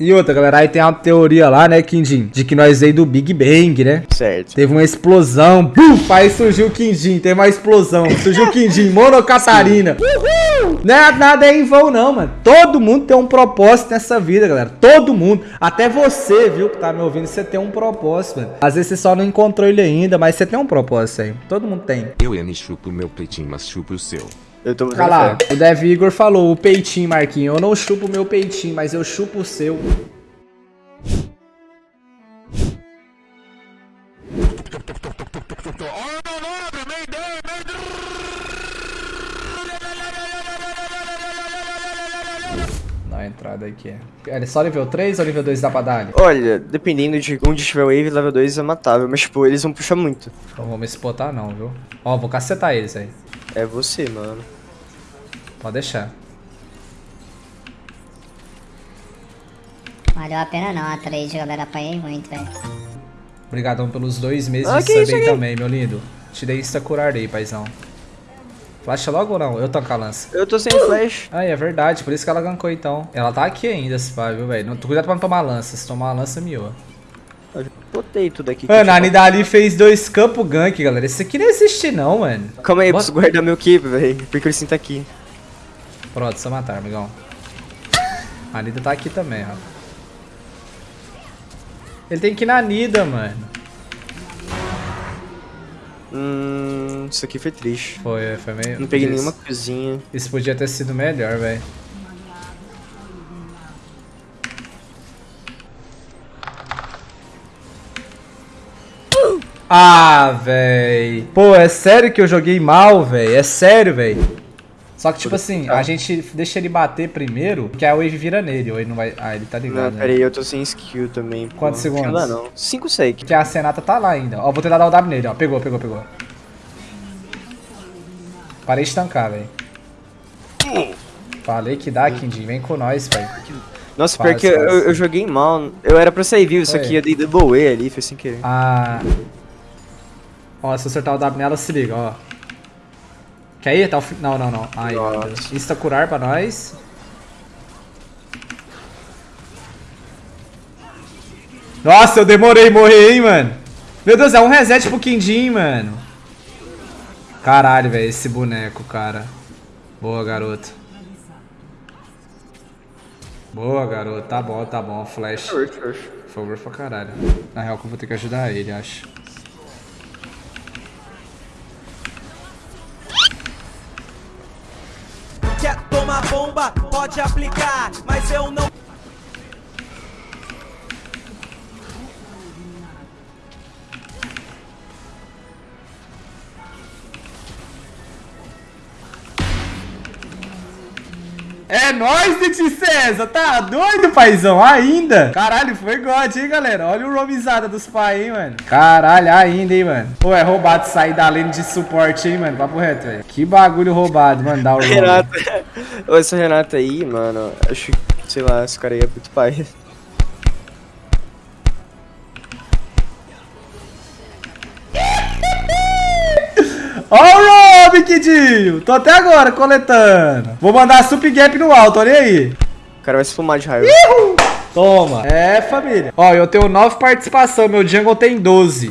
E outra, galera, aí tem uma teoria lá, né, Quindim? De que nós veio do Big Bang, né? Certo. Teve uma explosão. Buf! Aí surgiu o Quindim. Teve uma explosão. Surgiu o Quindim. Mono Catarina. Uhul! Não é nada é em vão, não, mano. Todo mundo tem um propósito nessa vida, galera. Todo mundo. Até você, viu, que tá me ouvindo. Você tem um propósito, mano. Às vezes você só não encontrou ele ainda, mas você tem um propósito aí. Todo mundo tem. Eu, Yanni, chupo meu peitinho, mas chupo o seu. Eu tô Olha lá, fé. o Dev Igor falou, o peitinho, Marquinho. Eu não chupo o meu peitinho, mas eu chupo o seu. Dá uma entrada aqui. É só nível 3 ou nível 2 dá pra dar ali? Olha, dependendo de onde estiver o Wave, level 2 é matável. Mas, tipo, eles vão puxar muito. Então vou me spotar não, viu? Ó, vou cacetar eles aí. É você, mano. Pode deixar. Valeu a pena não, a trade, galera. Apanhei muito, velho. Obrigadão pelos dois meses Ah, de aqui? também, meu lindo. Te dei insta curar aí, paizão. Flasha logo ou não? Eu tanco a lança. Eu tô sem flash. Ah, é verdade, por isso que ela gankou então. Ela tá aqui ainda, se vai, viu, velho? Cuidado pra não tomar lança. Se tomar lança, miou. Eu já botei tudo aqui. Mano, a tinha- Nidali fez dois campos gank, galera. Esse aqui não existe não, mano. Calma aí, eu Bota- preciso guardar meu keep, velho. Porque eu sinto aqui. Pronto, só matar, amigão. A Nida tá aqui também, ó. Ele tem que ir na Nida, mano. Hum, isso aqui foi triste. Foi, foi meio... Não peguei isso- nenhuma coisinha. Isso podia ter sido melhor, velho. Ah, véi. Pô, é sério que eu joguei mal, véi. É sério, véi. Só que, tipo assim, a gente deixa ele bater primeiro, que a wave vira nele, ou ele não vai... Ah, ele tá Não, ligado, né? pera aí, eu tô sem skill também. pô. Quantos segundos? Não não. 5 sec. Que a Senata tá lá ainda. Ó, vou tentar dar o W nele, ó. Pegou, pegou, pegou. Parei de tancar, velho. Falei que dá, Kindy. Vem com nós, velho. Nossa, Faz, pior que eu, faz. eu joguei mal. Eu era pra sair vivo, isso Foi. aqui eu dei double E ali, foi sem querer. Ah. Ó, se eu acertar o W nela, se liga, ó. Quer ir? Tá o. Não, não, não. Ai, meu Nossa. Deus. Insta curar pra nós. Nossa, eu demorei morrer, hein, mano. Meu Deus, é um reset pro Quindim, mano. Caralho, velho, esse boneco, cara. Boa, garoto. Boa, garoto. Tá bom, tá bom. Flash. Por favor, pra caralho. Na real, que eu vou ter que ajudar ele, acho. Bomba? Pode aplicar, mas eu não. É nóis, Titi César! Tá doido, paizão? Ainda? Caralho, foi God, hein, galera? Olha o romizada dos pais, hein, mano? Caralho, ainda, hein, mano? Pô, é roubado sair da lane de suporte, hein, mano? Papo reto, velho. Que bagulho roubado, mano, dar o roam. Renata. Ô, essa Renata aí, mano, acho que, sei lá, esse cara aí é muito pai. O Rob, Kidinho! Tô até agora coletando. Vou mandar sup gap no alto, olha aí. O cara vai se fumar de raiva. Toma. É, família. Ó, eu tenho 9 participação, meu jungle tem 12.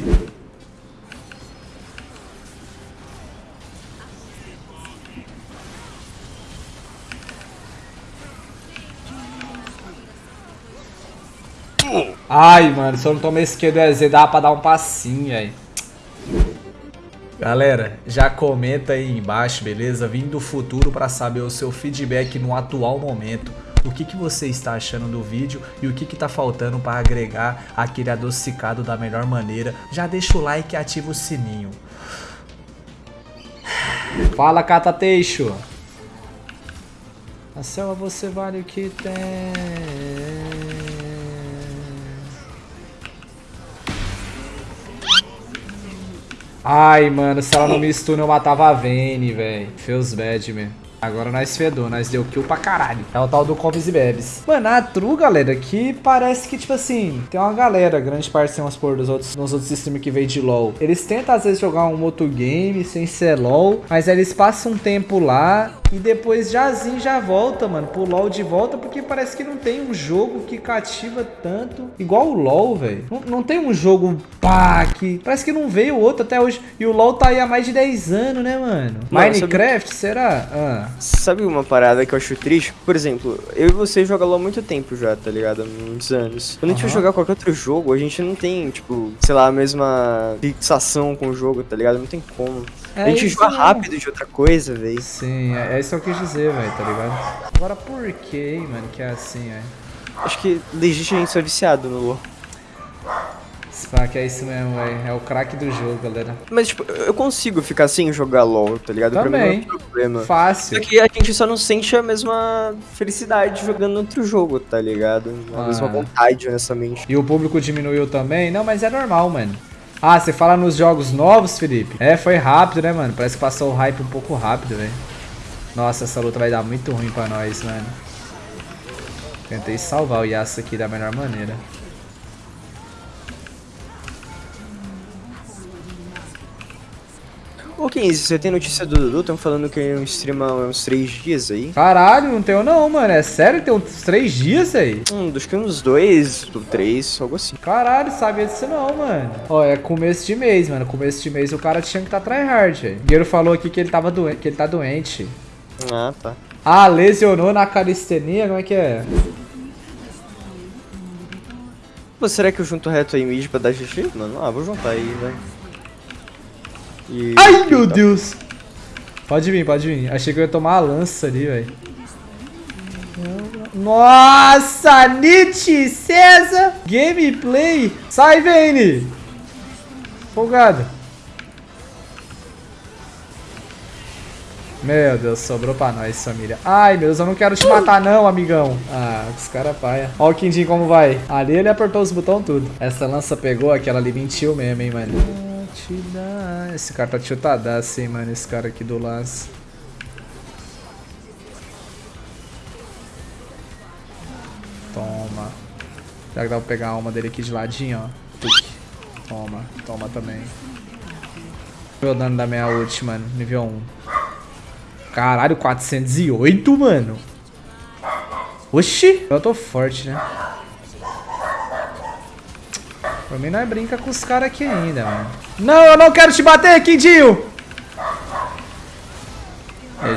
Ai, mano, se eu não tomei esquerdo EZ, dá pra dar um passinho, aí. Galera, já comenta aí embaixo, beleza? Vim do futuro para saber o seu feedback no atual momento. O que, que você está achando do vídeo e o que, que tá faltando para agregar aquele adocicado da melhor maneira. Já deixa o like e ativa o sininho. Fala, Cata Teixo. A selva você vale o que tem. Ai, mano, se ela não me eu matava a Vayne, velho. Feels bad, man. Agora nós fedou, nós deu kill pra caralho. É o tal do Comes e Bebes. Mano, a True, galera, que parece que, tipo assim, tem uma galera, grande parte sem umas por dos outros, nos outros streamers que veio de LoL. Eles tentam, às vezes, jogar um outro game sem ser LoL, mas aí eles passam um tempo lá e depois jazinho já volta, mano, pro LoL de volta, porque parece que não tem um jogo que cativa tanto, igual o LoL, velho. Não, não tem um jogo, pá, que parece que não veio outro até hoje. E o LoL tá aí há mais de 10 anos, né, mano? Mano, Minecraft, será? Ah. Sabe uma parada que eu acho triste? Por exemplo, eu e você jogam LoL há muito tempo já, tá ligado? Há muitos anos. Quando a gente vai jogar qualquer outro jogo, a gente não tem, tipo, sei lá, a mesma fixação com o jogo, tá ligado? Não tem como. É a gente isso joga mesmo. rápido de outra coisa, velho. Sim, é, é isso que eu quis dizer, velho, tá ligado? Agora por que, mano, que é assim, velho? Acho que legit a gente só é viciado no LoL. Que é isso mesmo, velho. É o craque do jogo, galera. Mas, tipo, eu consigo ficar sem jogar LoL, tá ligado? Pra mim Também. é problema. Só Fácil. que a gente só não sente a mesma felicidade jogando outro jogo, tá ligado? A Ah. mesma vontade, honestamente. E o público diminuiu também? Não, mas é normal, mano. Ah, você fala nos jogos novos, Felipe? É, foi rápido, né, mano? Parece que passou o hype um pouco rápido, velho. Nossa, essa luta vai dar muito ruim pra nós, mano. Tentei salvar o Yasuo aqui da melhor maneira. Ô, 15, você tem notícia do Dudu? Estão falando que ele streama há uns 3 dias aí. Caralho, não tenho não, mano. É sério? Tem uns três dias aí? Hum, acho que uns 2, 3, algo assim. Caralho, sabia disso não, mano. Ó, é começo de mês, mano. Começo de mês o cara tinha que tá tryhard, velho. O Guerreiro falou aqui que ele tava doente, que ele tá doente. Ah, tá. Ah, lesionou na calistenia? Como é que é? Pô, será que eu junto reto aí mid pra dar GG? Mano, ah, vou juntar aí, velho. E... Ai, meu Deus! Pode vir, pode vir. Achei que eu ia tomar a lança ali, velho. Nossa, Nietzsche, César! Gameplay! Sai, Vayne! Folgado. Meu Deus, sobrou pra nós, família. Ai, meu Deus, eu não quero te matar não, amigão. Ah, os caras paia. Ó o Quindim como vai. Ali ele apertou os botões tudo. Essa lança pegou, aquela ali mentiu mesmo, hein, mano. Te dá. Esse cara tá tiltadaço, hein, mano, esse cara aqui do lance. Toma. Será que dá pra pegar a alma dele aqui de ladinho, ó? Toma, toma também. Meu dano da minha ult, mano. Nível 1. Caralho, 408, mano. Oxi! Eu tô forte, né? Por mim, nós brinca com os caras aqui ainda, mano. Não, eu não quero te bater, Quindinho!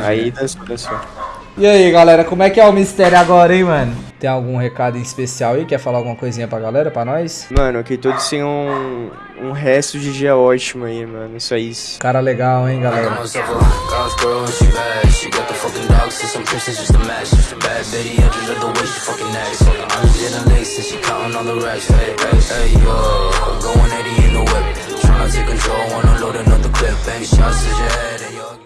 Aí dançou, dançou. E aí, galera, como é que é o mistério agora, hein, mano? Tem algum recado em especial aí? Quer falar alguma coisinha pra galera, pra nós? Mano, que todos tenham um, um resto de dia ótimo aí, mano. Isso é isso. Cara legal, hein, galera? myself a God's girl and she bad. She got the fucking dogs, see some princess just a match. Bad bitty, I just love the way she fucking acts. Hundreds in the lace and she counting all the racks. Hey, hey, hey, yo, going 80 in the whip. Tryna take control loading up the clip. Shots to your head.